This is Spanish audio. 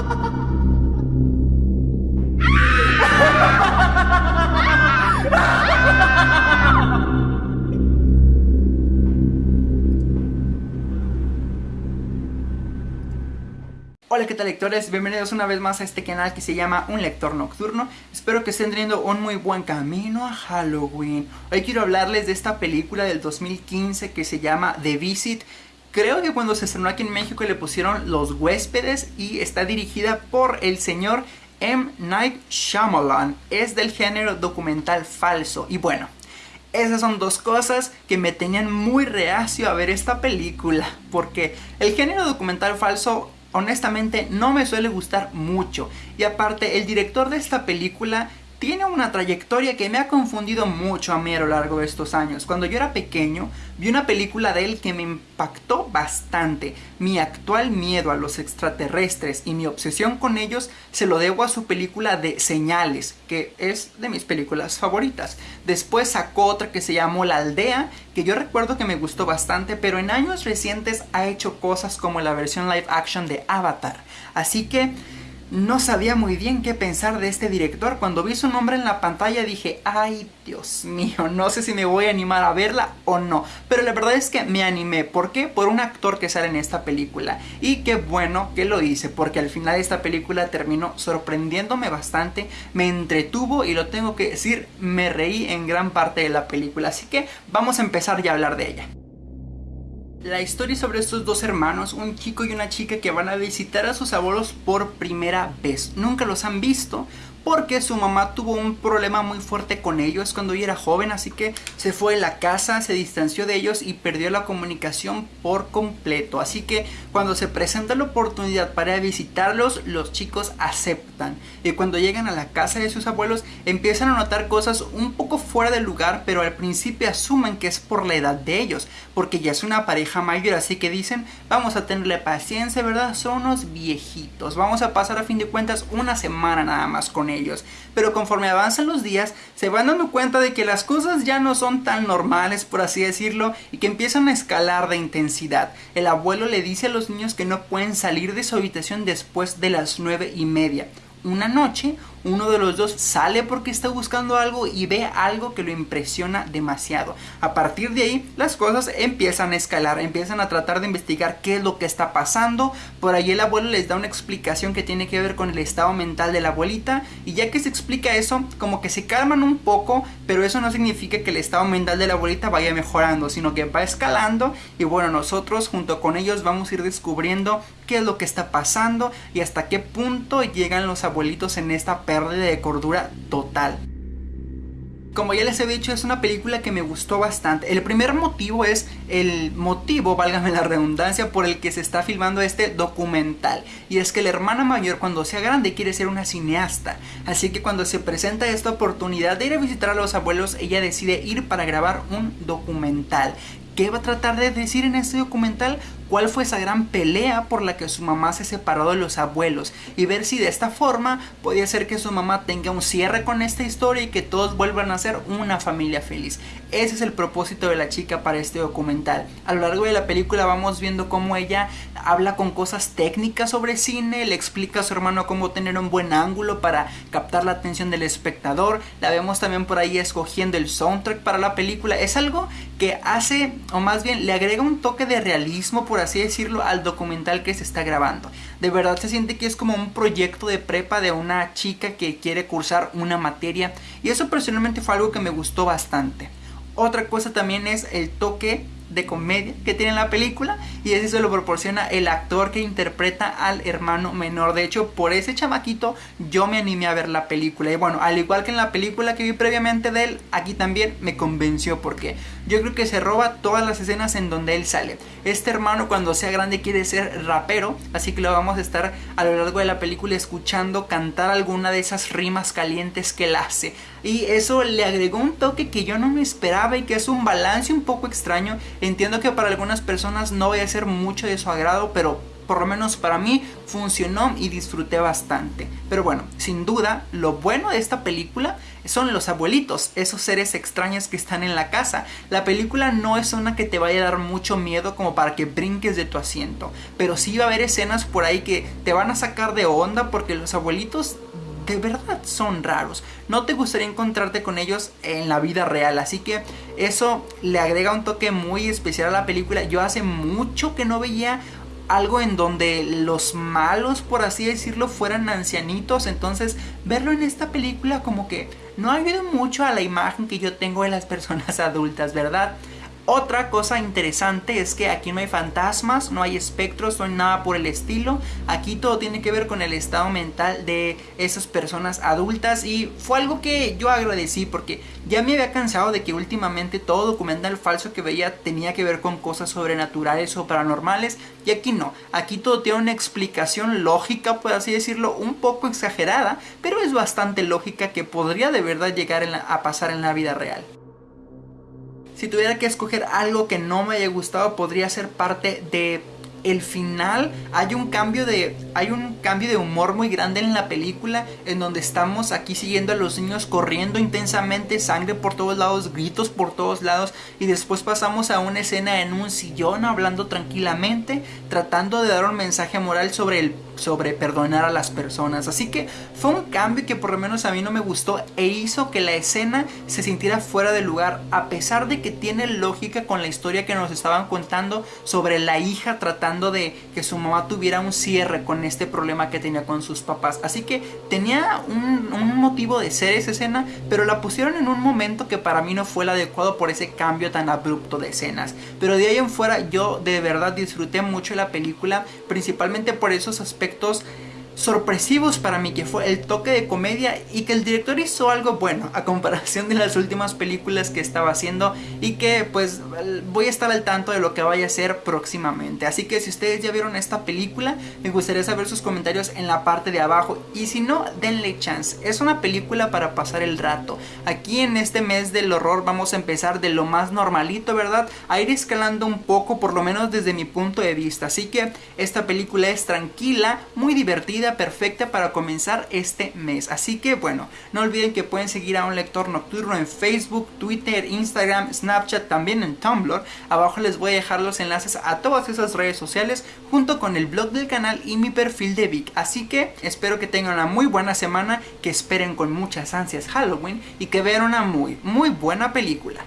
Hola qué tal lectores, bienvenidos una vez más a este canal que se llama Un Lector Nocturno. Espero que estén teniendo un muy buen camino a Halloween. Hoy quiero hablarles de esta película del 2015 que se llama The Visit Creo que cuando se estrenó aquí en México le pusieron Los Huéspedes y está dirigida por el señor M. Night Shyamalan Es del género documental falso y bueno, esas son dos cosas que me tenían muy reacio a ver esta película Porque el género documental falso honestamente no me suele gustar mucho. Y aparte, el director de esta película tiene una trayectoria que me ha confundido mucho a mí a lo largo de estos años. Cuando yo era pequeño, vi una película de él que me impactó bastante. Mi actual miedo a los extraterrestres y mi obsesión con ellos se lo debo a su película de Señales, que es de mis películas favoritas. Después sacó otra que se llamó La Aldea, que yo recuerdo que me gustó bastante, pero en años recientes ha hecho cosas como la versión live action de Avatar. Así que no sabía muy bien qué pensar de este director. Cuando vi su nombre en la pantalla dije, ay Dios mío, no sé si me voy a animar a verla o no. Pero la verdad es que me animé. ¿Por qué? Por un actor que sale en esta película. Y qué bueno que lo hice, porque al final esta película terminó sorprendiéndome bastante, me entretuvo y lo tengo que decir, me reí en gran parte de la película. Así que vamos a empezar ya a hablar de ella. La historia sobre estos dos hermanos, un chico y una chica que van a visitar a sus abuelos por primera vez. Nunca los han visto, porque su mamá tuvo un problema muy fuerte con ellos cuando ella era joven, así que se fue de la casa, se distanció de ellos y perdió la comunicación por completo. Así que cuando se presenta la oportunidad para visitarlos, los chicos aceptan. Y cuando llegan a la casa de sus abuelos, empiezan a notar cosas un poco fuera de lugar, pero al principio asumen que es por la edad de ellos, porque ya es una pareja mayor, así que dicen, vamos a tenerle paciencia, ¿verdad? Son unos viejitos, vamos a pasar a fin de cuentas una semana nada más con ellos. Pero conforme avanzan los días, se van dando cuenta de que las cosas ya no son tan normales, por así decirlo, y que empiezan a escalar de intensidad. El abuelo le dice a los niños que no pueden salir de su habitación después de las nueve y media. Una noche, uno de los dos sale porque está buscando algo y ve algo que lo impresiona demasiado. A partir de ahí las cosas empiezan a escalar, empiezan a tratar de investigar qué es lo que está pasando. Por ahí el abuelo les da una explicación que tiene que ver con el estado mental de la abuelita y ya que se explica eso, como que se calman un poco, pero eso no significa que el estado mental de la abuelita vaya mejorando, sino que va escalando y bueno, nosotros junto con ellos vamos a ir descubriendo qué es lo que está pasando y hasta qué punto llegan los abuelitos en esta pérdida de cordura total. Como ya les he dicho, es una película que me gustó bastante. El primer motivo es el motivo, válgame la redundancia, por el que se está filmando este documental. Y es que la hermana mayor cuando sea grande quiere ser una cineasta. Así que cuando se presenta esta oportunidad de ir a visitar a los abuelos, ella decide ir para grabar un documental. ¿Qué va a tratar de decir en este documental? Cuál fue esa gran pelea por la que su mamá se separó de los abuelos y ver si de esta forma podía ser que su mamá tenga un cierre con esta historia y que todos vuelvan a ser una familia feliz. Ese es el propósito de la chica para este documental. A lo largo de la película vamos viendo cómo ella habla con cosas técnicas sobre cine, le explica a su hermano cómo tener un buen ángulo para captar la atención del espectador. La vemos también por ahí escogiendo el soundtrack para la película. Es algo que hace, o más bien le agrega un toque de realismo por así decirlo, al documental que se está grabando. De verdad se siente que es como un proyecto de prepa de una chica que quiere cursar una materia y eso personalmente fue algo que me gustó bastante. Otra cosa también es el toque de comedia que tiene la película y ese se lo proporciona el actor que interpreta al hermano menor. De hecho, por ese chamaquito yo me animé a ver la película y bueno, al igual que en la película que vi previamente de él, aquí también me convenció porque yo creo que se roba todas las escenas en donde él sale. Este hermano cuando sea grande quiere ser rapero, así que lo vamos a estar a lo largo de la película escuchando cantar alguna de esas rimas calientes que él hace. Y eso le agregó un toque que yo no me esperaba y que es un balance un poco extraño Entiendo que para algunas personas no vaya a ser mucho de su agrado, pero por lo menos para mí funcionó y disfruté bastante. Pero bueno, sin duda, lo bueno de esta película son los abuelitos, esos seres extraños que están en la casa. La película no es una que te vaya a dar mucho miedo como para que brinques de tu asiento, pero sí va a haber escenas por ahí que te van a sacar de onda porque los abuelitos de verdad son raros. No te gustaría encontrarte con ellos en la vida real. Así que eso le agrega un toque muy especial a la película. Yo hace mucho que no veía algo en donde los malos, por así decirlo, fueran ancianitos. Entonces, verlo en esta película como que no ayuda mucho a la imagen que yo tengo de las personas adultas, ¿verdad? Otra cosa interesante es que aquí no hay fantasmas, no hay espectros, no hay nada por el estilo. Aquí todo tiene que ver con el estado mental de esas personas adultas y fue algo que yo agradecí porque ya me había cansado de que últimamente todo documental falso que veía tenía que ver con cosas sobrenaturales o paranormales y aquí no. Aquí todo tiene una explicación lógica, por así decirlo, un poco exagerada, pero es bastante lógica que podría de verdad llegar a pasar en la vida real. Si tuviera que escoger algo que no me haya gustado, podría ser parte de el final hay un cambio de hay un cambio de humor muy grande en la película en donde estamos aquí siguiendo a los niños corriendo intensamente sangre por todos lados gritos por todos lados y después pasamos a una escena en un sillón hablando tranquilamente tratando de dar un mensaje moral sobre el sobre perdonar a las personas. Así que fue un cambio que por lo menos a mí no me gustó e hizo que la escena se sintiera fuera de lugar a pesar de que tiene lógica con la historia que nos estaban contando sobre la hija tratando de que su mamá tuviera un cierre con este problema que tenía con sus papás. Así que tenía un, motivo de ser esa escena, pero la pusieron en un momento que para mí no fue el adecuado por ese cambio tan abrupto de escenas. Pero de ahí en fuera yo de verdad disfruté mucho la película, principalmente por esos aspectos sorpresivos para mí, que fue el toque de comedia y que el director hizo algo bueno a comparación de las últimas películas que estaba haciendo y que pues voy a estar al tanto de lo que vaya a ser próximamente. Así que si ustedes ya vieron esta película, me gustaría saber sus comentarios en la parte de abajo y si no, denle chance. Es una película para pasar el rato. Aquí en este mes del horror vamos a empezar de lo más normalito, ¿verdad? A ir escalando un poco, por lo menos desde mi punto de vista. Así que esta película es tranquila, muy divertida perfecta para comenzar este mes. Así que bueno, no olviden que pueden seguir a un lector nocturno en Facebook, Twitter, Instagram, Snapchat, también en Tumblr. Abajo les voy a dejar los enlaces a todas esas redes sociales junto con el blog del canal y mi perfil de Vic. Así que espero que tengan una muy buena semana, que esperen con muchas ansias Halloween y que vean una muy, muy buena película.